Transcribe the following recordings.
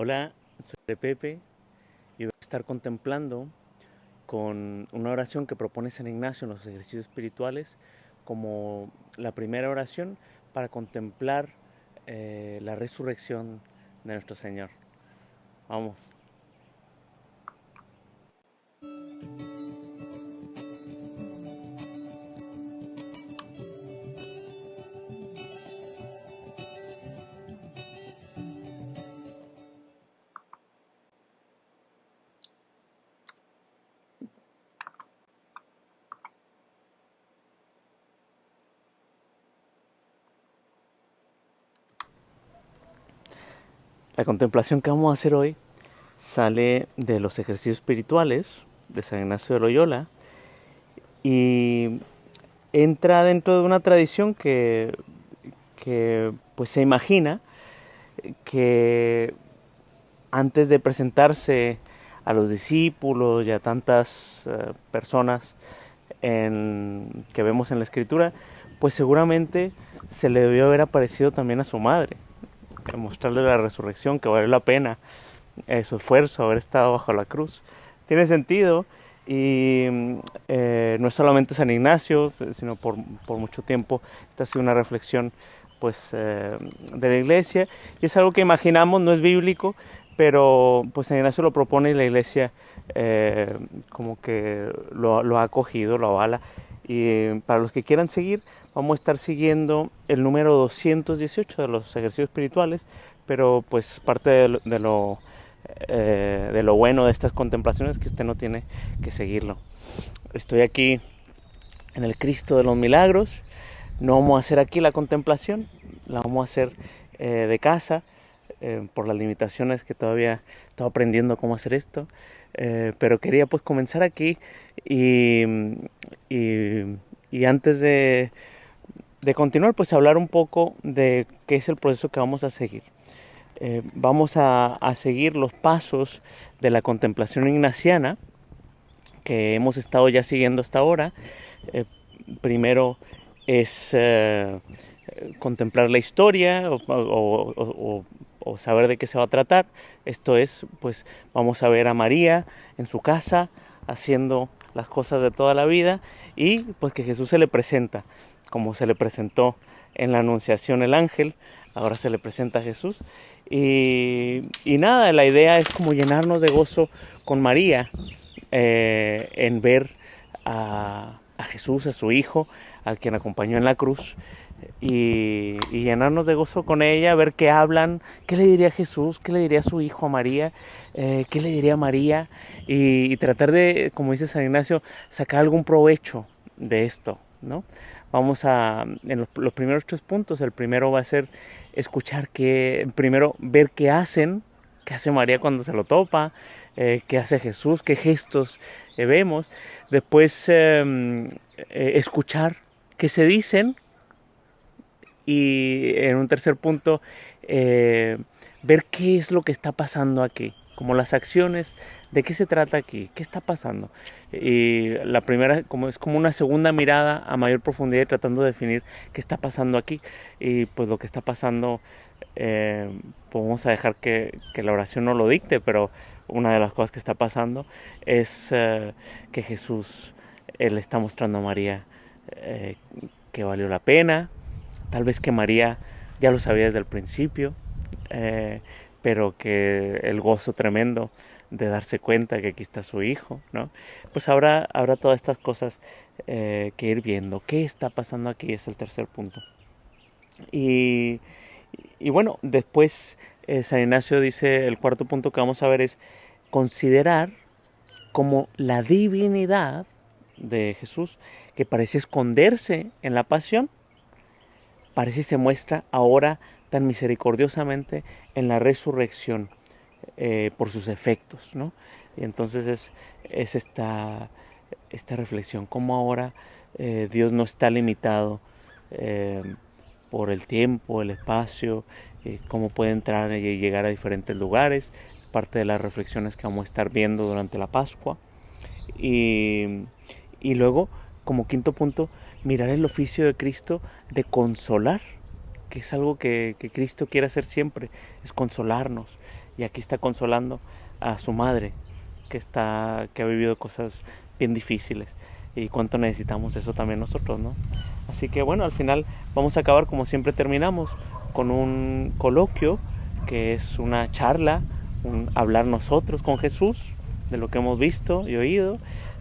Hola, soy Pepe y voy a estar contemplando con una oración que propone San Ignacio en los ejercicios espirituales como la primera oración para contemplar eh, la resurrección de nuestro Señor. Vamos. La contemplación que vamos a hacer hoy sale de los ejercicios espirituales de San Ignacio de Loyola y entra dentro de una tradición que, pues se imagina que antes de presentarse a los discípulos y a tantas uh, personas que vemos en la escritura, pues seguramente se le debió haber aparecido también a su madre mostrarle la resurrección, que vale la pena eh, su esfuerzo, haber estado bajo la cruz. Tiene sentido y eh, no es solamente San Ignacio, sino por, por, mucho tiempo esta ha sido una reflexión pues, eh, de la iglesia y es algo que imaginamos, no es bíblico, pero pues San Ignacio lo propone y la iglesia eh, como que lo, lo ha acogido, lo avala y para los que quieran seguir vamos a estar siguiendo el número 218 de los ejercicios espirituales, pero pues parte de lo, eh, de lo bueno de estas contemplaciones es que usted no tiene que seguirlo. Estoy aquí en el Cristo de los Milagros, no vamos a hacer aquí la contemplación, la vamos a hacer eh, de casa, eh, por las limitaciones que todavía estoy aprendiendo cómo hacer esto, pero quería pues comenzar aquí y, y antes de de continuar, pues hablar un poco de qué es el proceso que vamos a seguir. Eh, vamos a, seguir los pasos de la contemplación ignaciana que hemos estado ya siguiendo hasta ahora. Eh, primero es eh, contemplar la historia o, saber de qué se va a tratar. Esto es, pues vamos a ver a María en su casa haciendo las cosas de toda la vida y pues que Jesús se le presenta como se le presentó en la Anunciación el ángel, ahora se le presenta a Jesús. Y, y nada, la idea es como llenarnos de gozo con María eh, en ver a, a, Jesús, a su Hijo, al quien acompañó en la cruz. Y, y, llenarnos de gozo con ella, ver qué hablan, qué le diría Jesús, qué le diría su hijo a María, eh, qué le diría María, y, y tratar de, como dice San Ignacio, sacar algún provecho de esto, ¿no? Vamos a, en los, los, primeros tres puntos, el primero va a ser escuchar que, primero ver qué hacen, qué hace María cuando se lo topa, eh, qué hace Jesús, qué gestos eh, vemos. Después eh, escuchar qué se dicen. Y en un tercer punto, ver qué es lo que está pasando aquí, como las acciones ¿De qué se trata aquí? ¿Qué está pasando? Y la primera como es como una segunda mirada a mayor profundidad tratando de definir qué está pasando aquí. Y pues lo que está pasando, eh, pues vamos a dejar que, la oración no lo dicte, pero una de las cosas que está pasando es eh, que Jesús él está mostrando a María eh, que valió la pena. Tal vez que María ya lo sabía desde el principio, eh, pero que el gozo tremendo de darse cuenta que aquí está su hijo, ¿no? Pues habrá, habrá todas estas cosas eh, que ir viendo. ¿Qué está pasando aquí? Es el tercer punto. Y, y bueno, después eh, San Ignacio dice, el cuarto punto que vamos a ver es considerar como la divinidad de Jesús, que parece esconderse en la pasión, parece y se muestra ahora tan misericordiosamente en la resurrección eh, por sus efectos, ¿no? Y entonces es, es esta, reflexión, cómo ahora eh, Dios no está limitado eh, por el tiempo, el espacio, cómo puede entrar y llegar a diferentes lugares, parte de las reflexiones que vamos a estar viendo durante la Pascua. Y, y luego, como quinto punto, mirar el oficio de Cristo de consolar, que es algo que, que Cristo quiere hacer siempre, es consolarnos y aquí está consolando a su madre que está que ha vivido cosas bien difíciles y cuánto necesitamos eso también nosotros, ¿no? Así que bueno, al final vamos a acabar como siempre terminamos con un coloquio que es una charla, un hablar nosotros con Jesús de lo que hemos visto y oído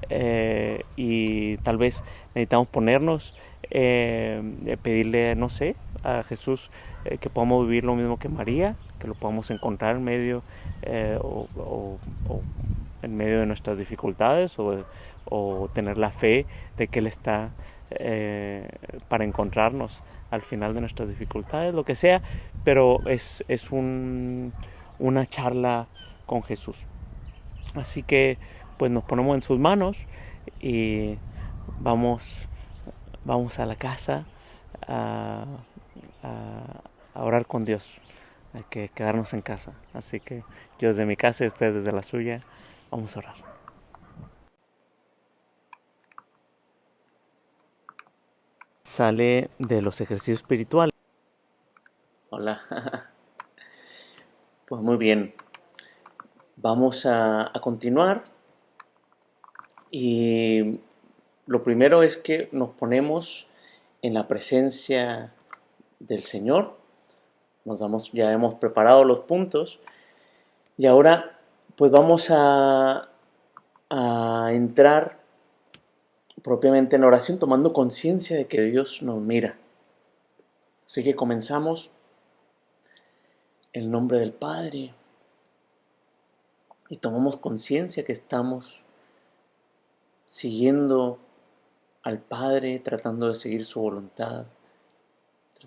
eh, y tal vez necesitamos ponernos, eh, pedirle, no sé, a Jesús eh, que podamos vivir lo mismo que María, lo podamos encontrar en medio o, en medio de nuestras dificultades o, tener la fe de que Él está para encontrarnos al final de nuestras dificultades, lo que sea, pero es, es un, una charla con Jesús. Así que pues nos ponemos en sus manos y vamos, vamos a la casa a, orar con Dios. Hay que quedarnos en casa. Así que yo desde mi casa y ustedes desde la suya, vamos a orar. Sale de los ejercicios espirituales. Hola. Pues muy bien. Vamos a, a continuar y lo primero es que nos ponemos en la presencia del Señor. Nos damos, ya hemos preparado los puntos. Y ahora pues vamos a, a entrar propiamente en oración tomando conciencia de que Dios nos mira. Así que comenzamos en el nombre del Padre y tomamos conciencia que estamos siguiendo al Padre, tratando de seguir su voluntad,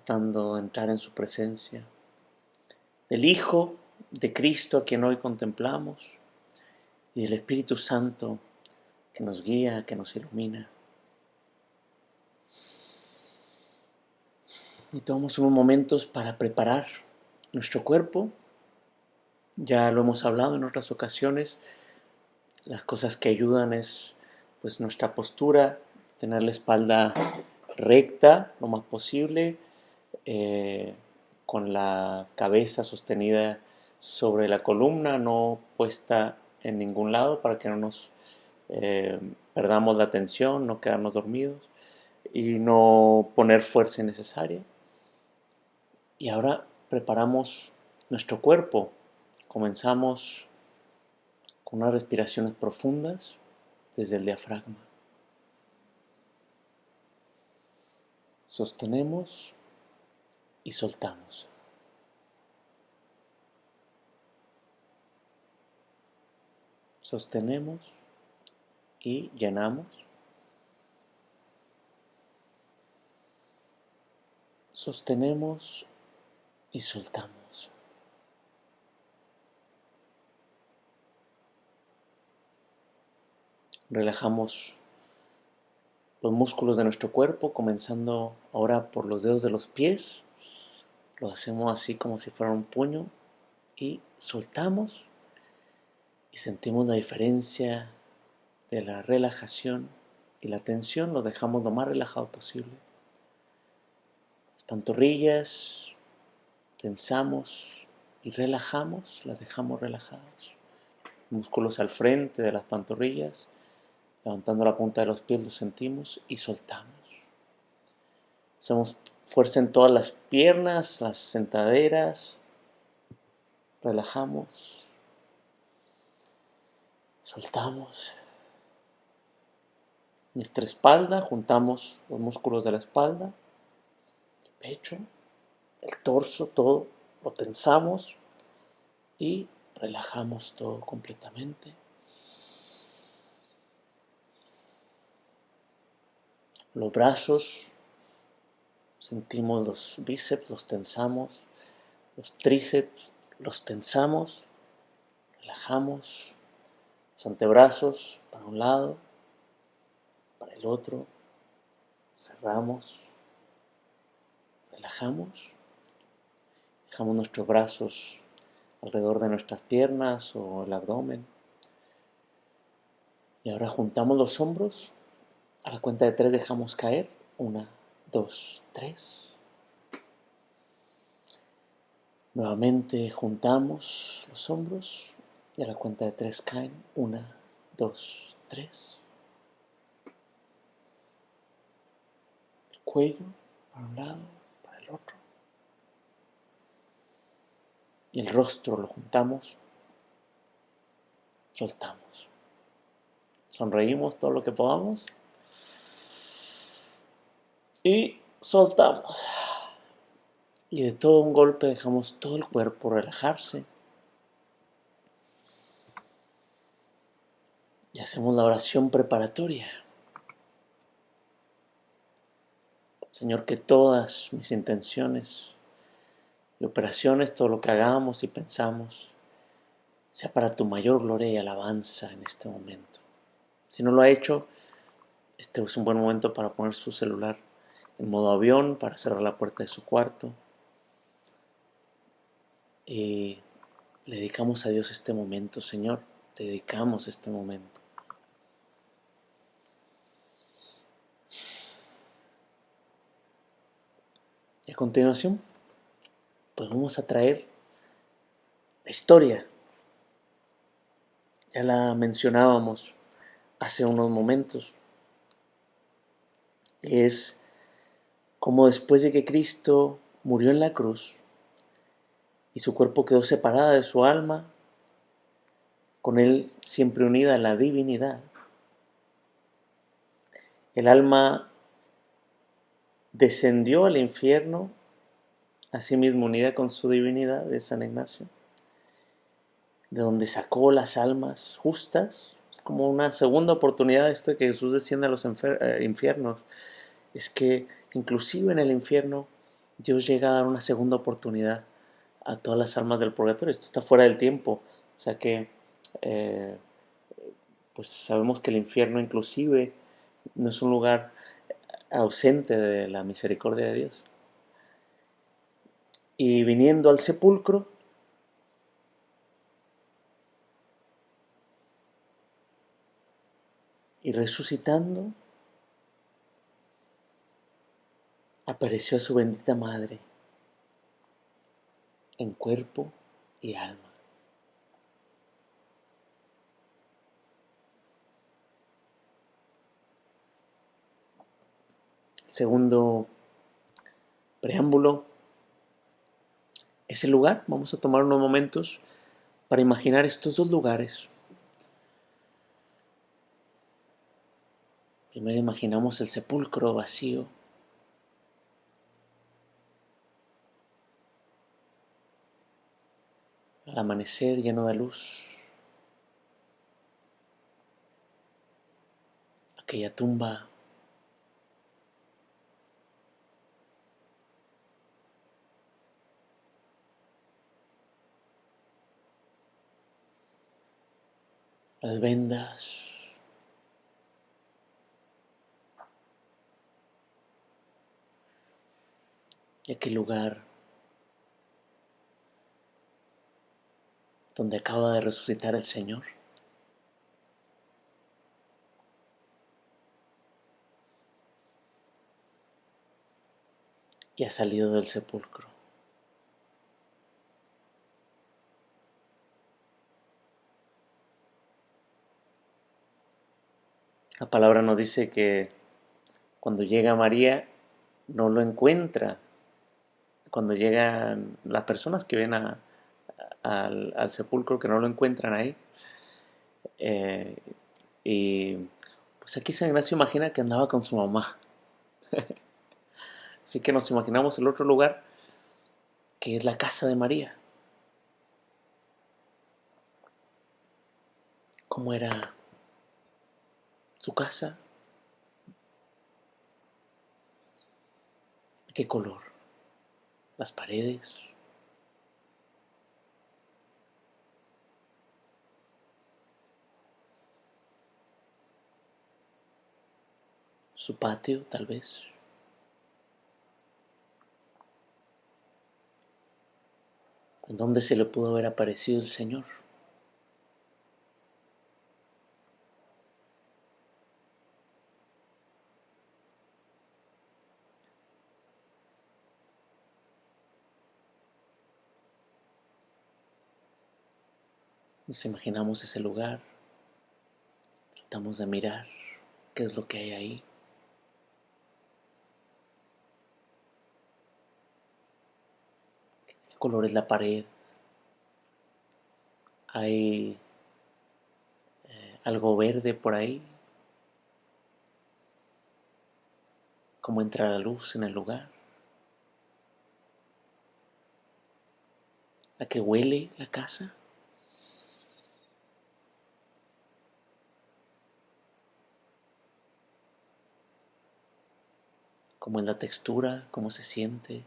tratando de entrar en su presencia, del Hijo de Cristo a quien hoy contemplamos y del Espíritu Santo que nos guía, que nos ilumina. Y tomamos unos momentos para preparar nuestro cuerpo. Ya lo hemos hablado en otras ocasiones. Las cosas que ayudan es pues nuestra postura, tener la espalda recta lo más posible, eh, con la cabeza sostenida sobre la columna, no puesta en ningún lado para que no nos eh, perdamos la atención, no quedarnos dormidos y no poner fuerza innecesaria. Y ahora preparamos nuestro cuerpo. Comenzamos con unas respiraciones profundas desde el diafragma. Sostenemos y soltamos. Sostenemos y llenamos. Sostenemos y soltamos. Relajamos los músculos de nuestro cuerpo, comenzando ahora por los dedos de los pies. Lo hacemos así como si fuera un puño y soltamos y sentimos la diferencia de la relajación y la tensión. Lo dejamos lo más relajado posible. Las pantorrillas tensamos y relajamos, las dejamos relajadas. Músculos al frente de las pantorrillas Levantando la punta de los pies lo sentimos y soltamos. Hacemos fuerza en todas las piernas, las sentaderas. Relajamos. Soltamos. Nuestra espalda, juntamos los músculos de la espalda, el pecho, el torso, todo. Lo tensamos y relajamos todo completamente. los brazos, sentimos los bíceps, los tensamos, los tríceps, los tensamos, relajamos, los antebrazos para un lado, para el otro, cerramos, relajamos, dejamos nuestros brazos alrededor de nuestras piernas o el abdomen. Y ahora juntamos los hombros a la cuenta de tres dejamos caer. Una, dos, tres. Nuevamente juntamos los hombros y a la cuenta de tres caen. Una, dos, tres. El cuello para un lado, para el otro. Y el rostro lo juntamos, soltamos. Sonreímos todo lo que podamos y soltamos. Y de todo un golpe dejamos todo el cuerpo relajarse. Y hacemos la oración preparatoria. Señor, que todas mis intenciones y operaciones, todo lo que hagamos y pensamos, sea para tu mayor gloria y alabanza en este momento. Si no lo ha hecho, este es un buen momento para poner su celular en modo avión, para cerrar la puerta de su cuarto y le dedicamos a Dios este momento, Señor, te dedicamos este momento. Y a continuación, pues vamos a traer la historia. Ya la mencionábamos hace unos momentos. Es como después de que Cristo murió en la cruz, y su cuerpo quedó separada de su alma, con él siempre unida a la divinidad. El alma descendió al infierno, asimismo unida con su divinidad de San Ignacio, de donde sacó las almas justas, es como una segunda oportunidad esto de que Jesús desciende a los eh, infiernos, es que inclusive en el infierno Dios llega a dar una segunda oportunidad a todas las almas del purgatorio. Esto está fuera del tiempo. O sea que, eh, pues sabemos que el infierno inclusive no es un lugar ausente de la misericordia de Dios. Y viniendo al sepulcro, y resucitando, apareció a su bendita madre en cuerpo y alma. Segundo preámbulo, ese lugar, vamos a tomar unos momentos para imaginar estos dos lugares. Primero imaginamos el sepulcro vacío amanecer lleno de luz. Aquella tumba las vendas, aquel lugar donde acaba de resucitar el Señor. Y ha salido del sepulcro. La palabra nos dice que cuando llega María no lo encuentra. Cuando llegan las personas que ven a, al, sepulcro que no lo encuentran ahí. Eh, y pues aquí San Ignacio imagina que andaba con su mamá. Así que nos imaginamos el otro lugar, que es la casa de María. ¿Cómo era su casa? ¿Qué color? Las paredes, su patio tal vez. ¿En dónde se le pudo haber aparecido el Señor? Nos imaginamos ese lugar, tratamos de mirar qué es lo que hay ahí. ¿Qué color es la pared? ¿Hay eh, algo verde por ahí? ¿Cómo entra la luz en el lugar? ¿A qué huele la casa? cómo es la textura, cómo se siente.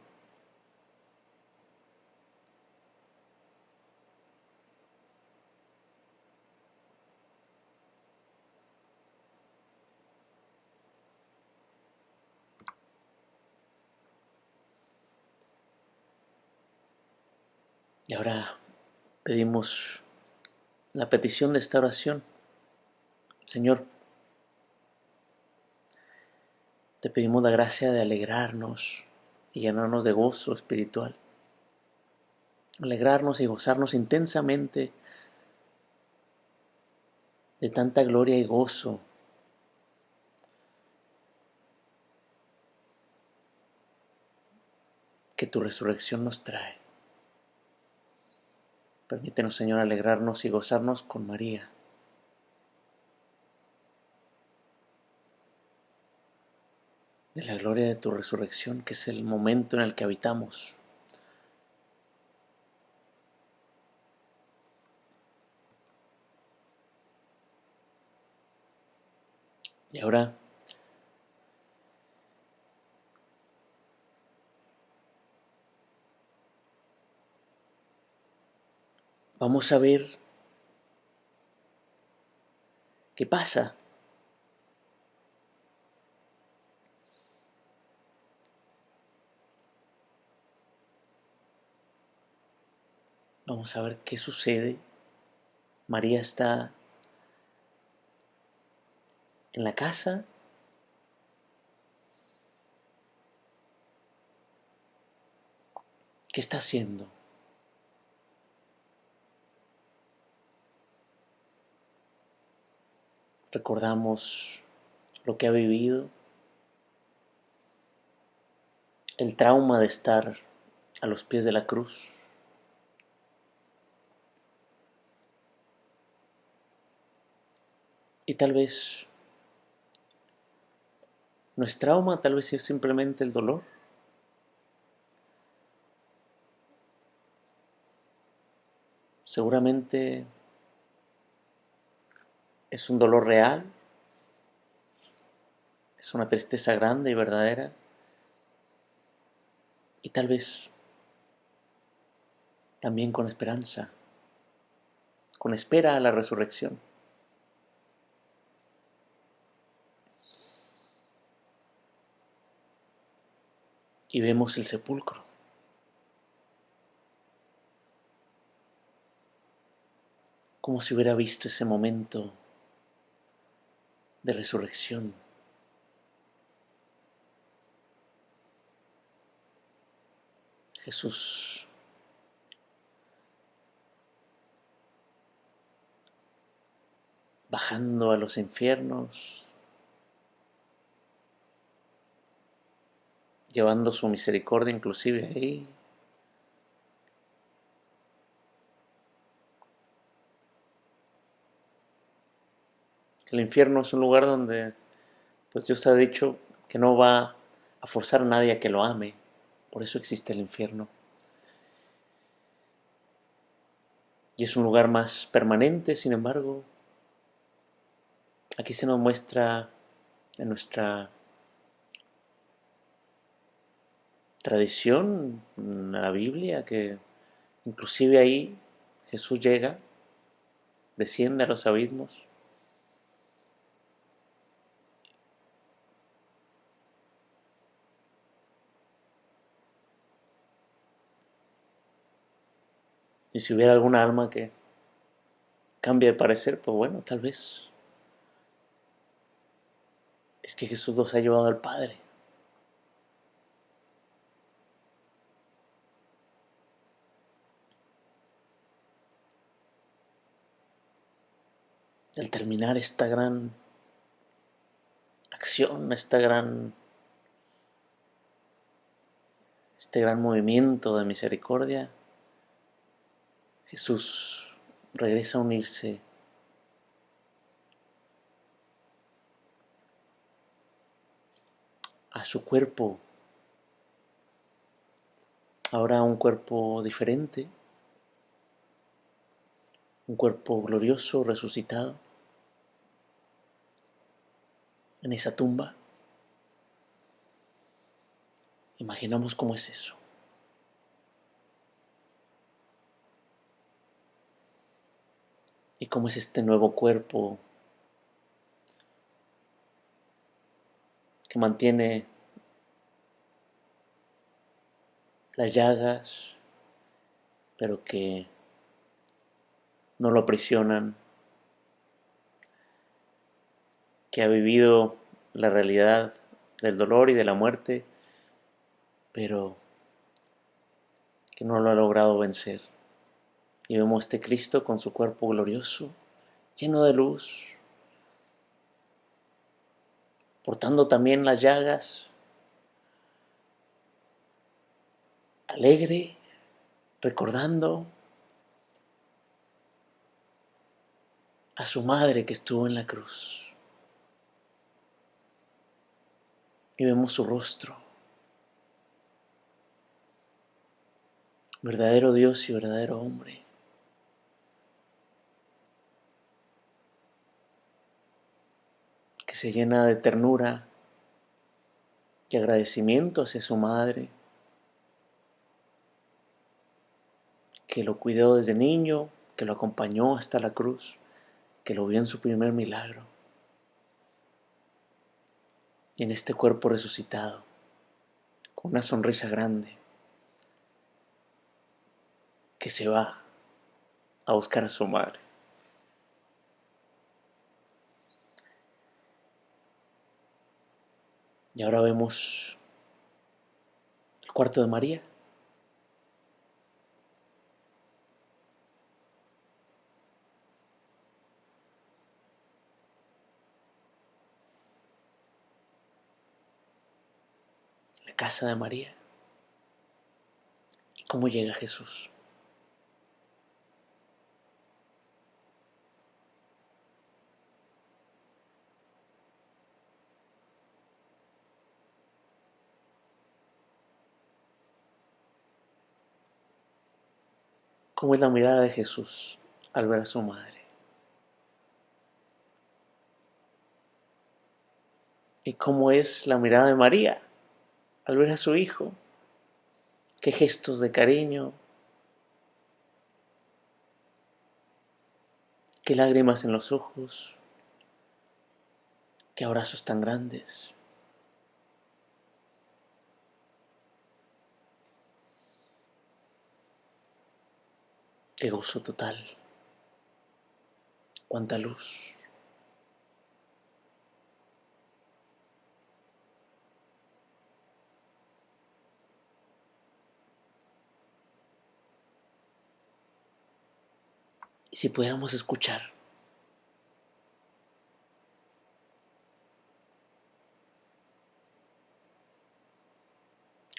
Y ahora pedimos la petición de esta oración. Señor, te pedimos la gracia de alegrarnos y llenarnos de gozo espiritual. Alegrarnos y gozarnos intensamente de tanta gloria y gozo que tu resurrección nos trae. Permítenos, Señor, alegrarnos y gozarnos con María. De la gloria de tu resurrección, que es el momento en el que habitamos. Y ahora Vamos a ver qué pasa. Vamos a ver qué sucede. María está en la casa. ¿Qué está haciendo? Recordamos lo que ha vivido, el trauma de estar a los pies de la cruz. Y tal vez no es trauma, tal vez es simplemente el dolor. Seguramente es un dolor real, es una tristeza grande y verdadera, y tal vez también con esperanza, con espera a la resurrección. Y vemos el sepulcro. como si hubiera visto ese momento de resurrección. Jesús bajando a los infiernos, llevando su misericordia inclusive ahí. El infierno es un lugar donde pues Dios ha dicho que no va a forzar a nadie a que lo ame. Por eso existe el infierno. Y es un lugar más permanente, sin embargo. Aquí se nos muestra en nuestra tradición, en la Biblia, que inclusive ahí Jesús llega, desciende a los abismos Y si hubiera alguna alma que cambie de parecer, pues bueno, tal vez. Es que Jesús nos ha llevado al Padre. del terminar esta gran acción, esta gran este gran movimiento de misericordia, Jesús regresa a unirse a su cuerpo, ahora un cuerpo diferente, un cuerpo glorioso, resucitado, en esa tumba. Imaginamos cómo es eso. Y cómo es este nuevo cuerpo que mantiene las llagas, pero que no lo aprisionan, que ha vivido la realidad del dolor y de la muerte, pero que no lo ha logrado vencer. Y vemos este Cristo con su cuerpo glorioso, lleno de luz, portando también las llagas, alegre, recordando a su madre que estuvo en la cruz. Y vemos su rostro. Verdadero Dios y verdadero hombre. Se llena de ternura y agradecimiento hacia su madre, que lo cuidó desde niño, que lo acompañó hasta la cruz, que lo vio en su primer milagro. Y en este cuerpo resucitado, con una sonrisa grande, que se va a buscar a su madre. Y ahora vemos el cuarto de María. La casa de María. ¿Y cómo llega Jesús? ¿Cómo es la mirada de Jesús al ver a su madre? ¿Y cómo es la mirada de María al ver a su hijo? ¿Qué gestos de cariño? ¿Qué lágrimas en los ojos? ¿Qué abrazos tan grandes? Qué gozo total. Cuánta luz. Y si pudiéramos escuchar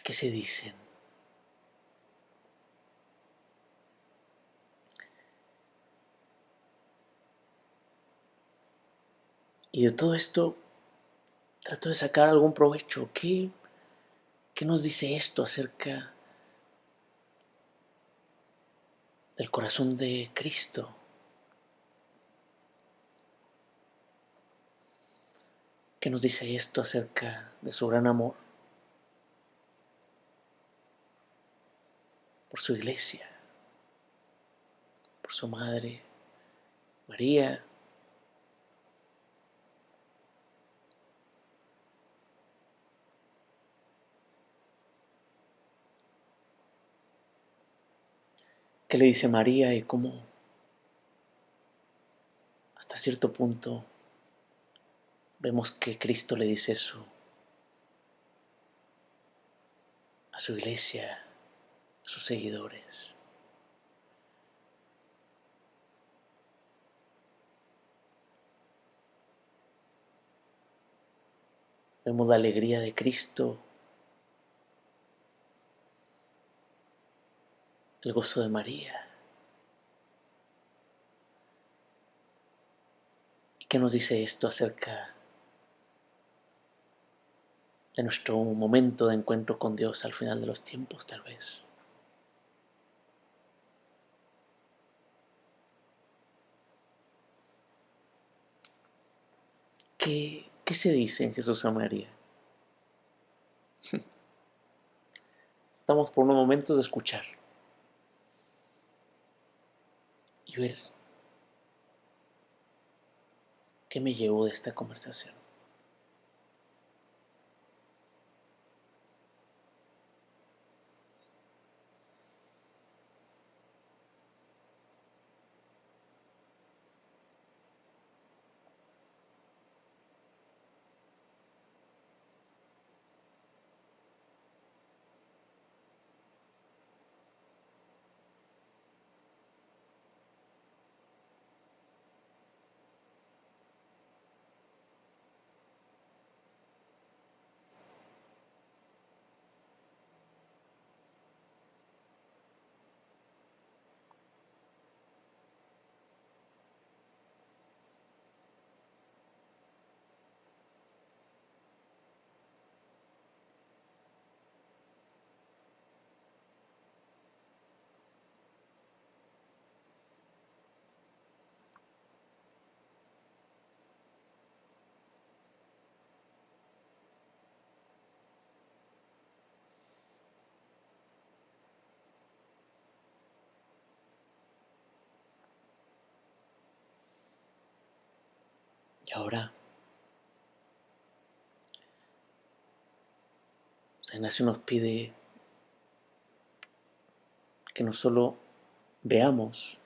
qué se dicen Y de todo esto trato de sacar algún provecho. ¿Qué, qué nos dice esto acerca del corazón de Cristo? ¿Qué nos dice esto acerca de su gran amor por su iglesia, por su madre, María? le dice María y cómo hasta cierto punto vemos que Cristo le dice eso a su iglesia, a sus seguidores. Vemos la alegría de Cristo el gozo de María. ¿Y qué nos dice esto acerca de nuestro momento de encuentro con Dios al final de los tiempos, tal vez? ¿Qué, qué se dice en Jesús a María? Estamos por unos momentos de escuchar y ver qué me llevo de esta conversación. Ahora, San Ignacio nos pide que no solo veamos,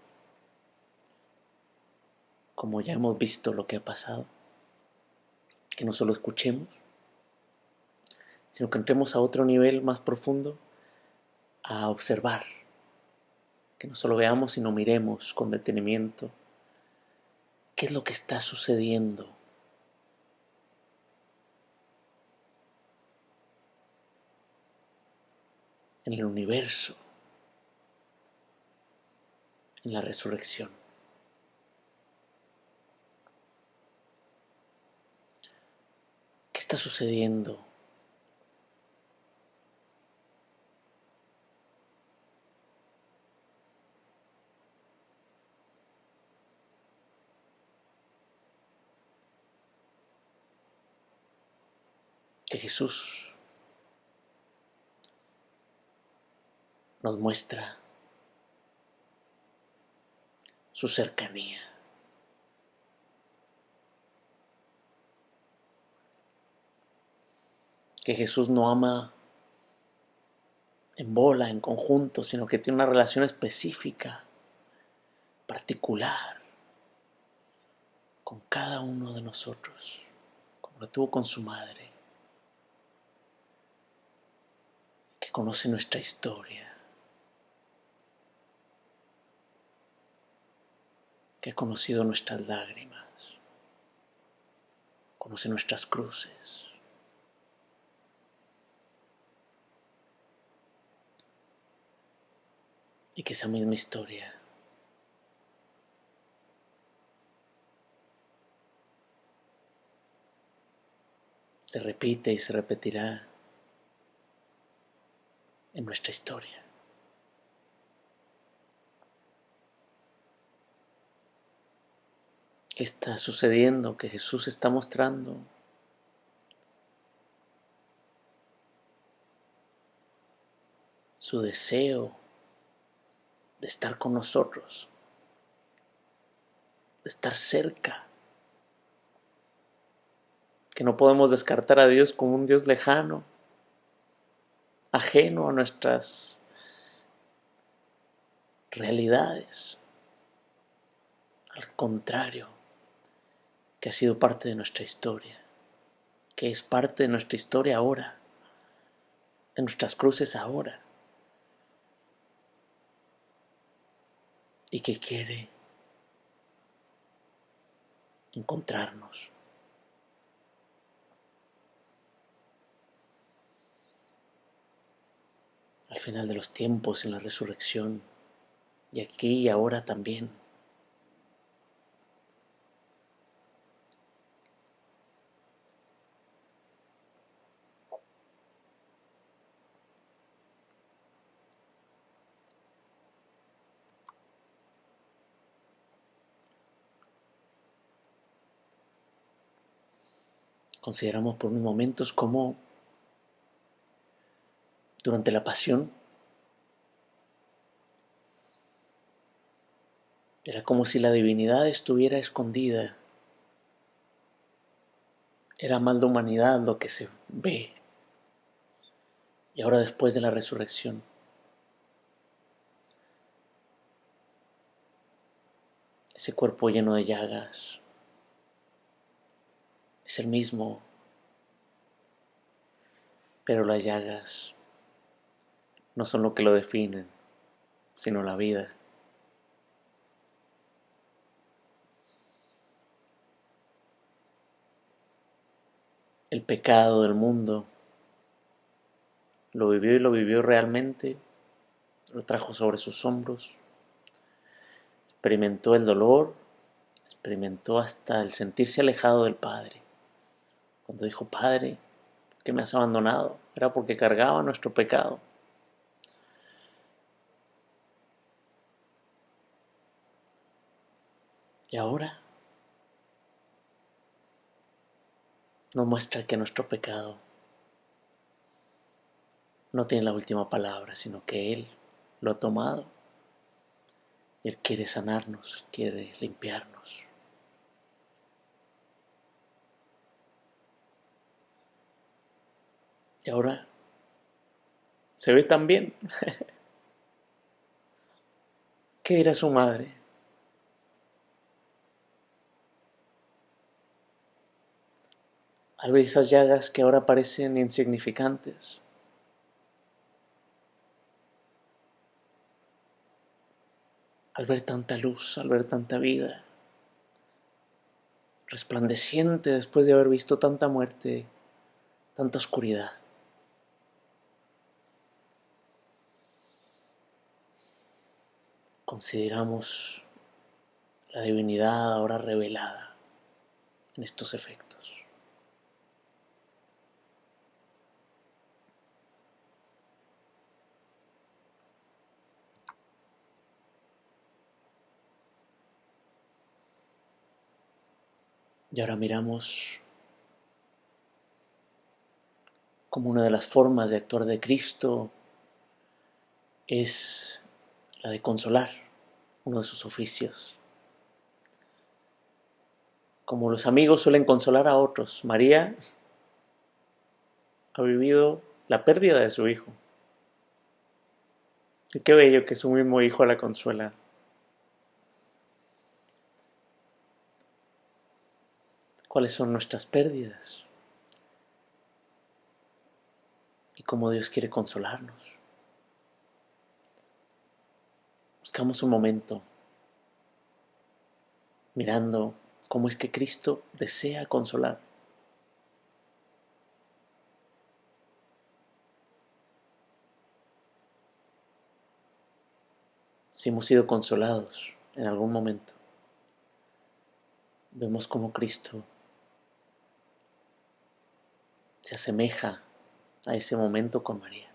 como ya hemos visto lo que ha pasado, que no solo escuchemos, sino que entremos a otro nivel más profundo a observar, que no solo veamos, sino miremos con detenimiento ¿Qué es lo que está sucediendo? en el universo, en la resurrección. ¿Qué está sucediendo que Jesús nos muestra su cercanía. Que Jesús no ama en bola, en conjunto, sino que tiene una relación específica, particular, con cada uno de nosotros, como lo tuvo con su madre. Conoce nuestra historia, que ha conocido nuestras lágrimas, conoce nuestras cruces. Y que esa misma historia se repite y se repetirá en nuestra historia. ¿Qué está sucediendo? Que Jesús está mostrando su deseo de estar con nosotros, de estar cerca, que no podemos descartar a Dios como un Dios lejano, ajeno a nuestras realidades. Al contrario, que ha sido parte de nuestra historia, que es parte de nuestra historia ahora, en nuestras cruces ahora, y que quiere encontrarnos, al final de los tiempos, en la resurrección, y aquí y ahora también. Consideramos por unos momentos cómo durante la pasión era como si la divinidad estuviera escondida. Era mal de humanidad lo que se ve. Y ahora después de la resurrección, ese cuerpo lleno de llagas, es el mismo, pero las llagas no son lo que lo definen, sino la vida. El pecado del mundo lo vivió y lo vivió realmente, lo trajo sobre sus hombros, experimentó el dolor, experimentó hasta el sentirse alejado del Padre. Cuando dijo, Padre, ¿por qué me has abandonado? Era porque cargaba nuestro pecado. Y ahora nos muestra que nuestro pecado no tiene la última palabra, sino que Él lo ha tomado. Él quiere sanarnos, quiere limpiarnos. Y ahora se ve tan bien. ¿Qué dirá su madre? Al ver esas llagas que ahora parecen insignificantes. Al ver tanta luz, al ver tanta vida, resplandeciente después de haber visto tanta muerte, tanta oscuridad. consideramos la divinidad ahora revelada en estos efectos. Y ahora miramos como una de las formas de actuar de Cristo es la de consolar, uno de sus oficios. Como los amigos suelen consolar a otros, María ha vivido la pérdida de su hijo. Y qué bello que su mismo hijo la consuela. ¿Cuáles son nuestras pérdidas? Y cómo Dios quiere consolarnos. Buscamos un momento mirando cómo es que Cristo desea consolar. Si hemos sido consolados en algún momento, vemos cómo Cristo se asemeja a ese momento con María.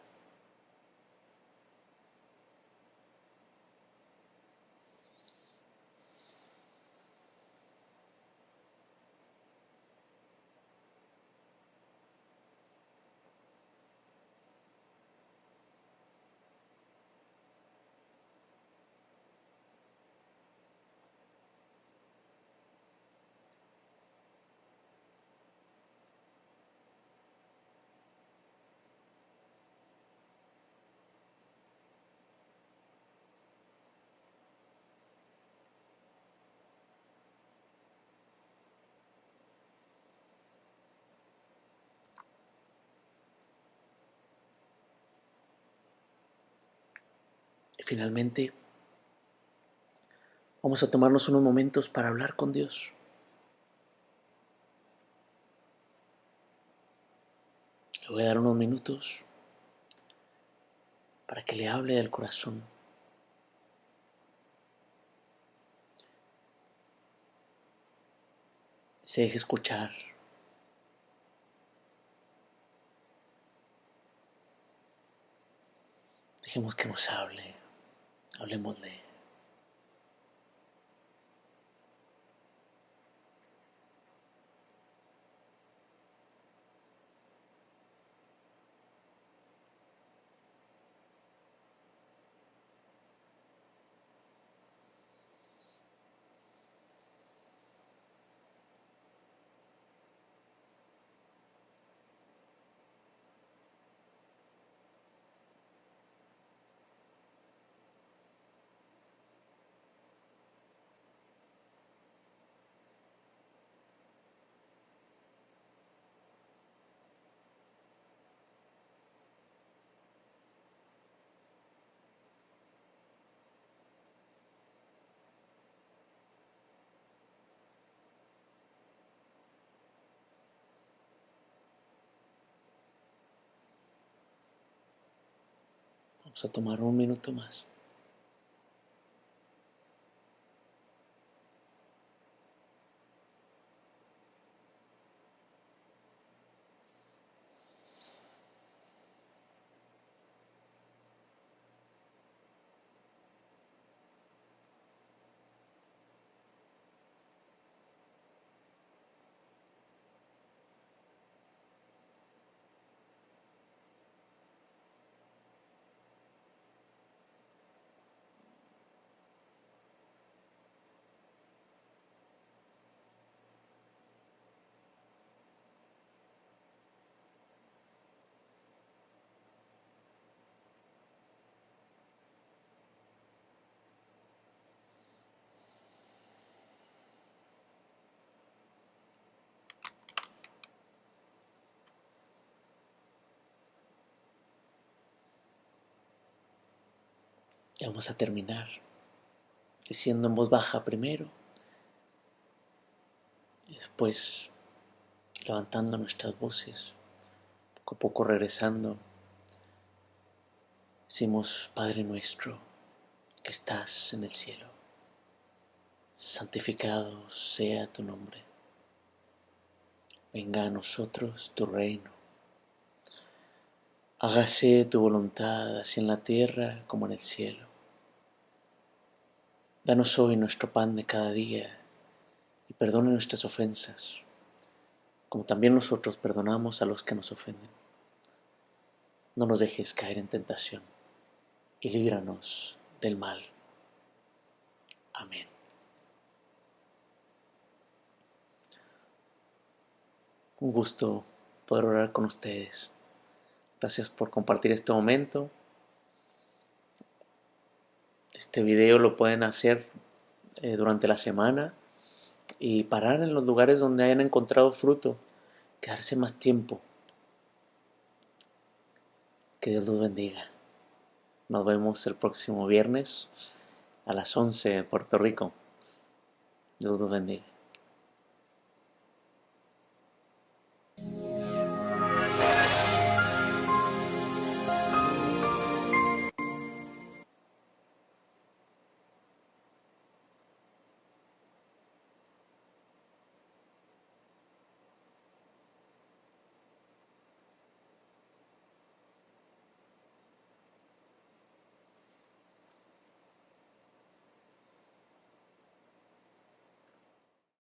Finalmente, vamos a tomarnos unos momentos para hablar con Dios. Le voy a dar unos minutos para que le hable del corazón. Se deje escuchar. Dejemos que nos hable, hablemosle. Vamos a tomar un minuto más. Y vamos a terminar diciendo en voz baja primero y después levantando nuestras voces, poco a poco regresando. Decimos, Padre nuestro, que estás en el cielo, santificado sea tu nombre. Venga a nosotros tu reino. Hágase tu voluntad así en la tierra como en el cielo. Danos hoy nuestro pan de cada día y perdona nuestras ofensas, como también nosotros perdonamos a los que nos ofenden. No nos dejes caer en tentación y líbranos del mal. Amén. Un gusto poder orar con ustedes. Gracias por compartir este momento. Este video lo pueden hacer eh, durante la semana y parar en los lugares donde hayan encontrado fruto, quedarse más tiempo. Que Dios los bendiga. Nos vemos el próximo viernes a las 11 en Puerto Rico. Dios los bendiga.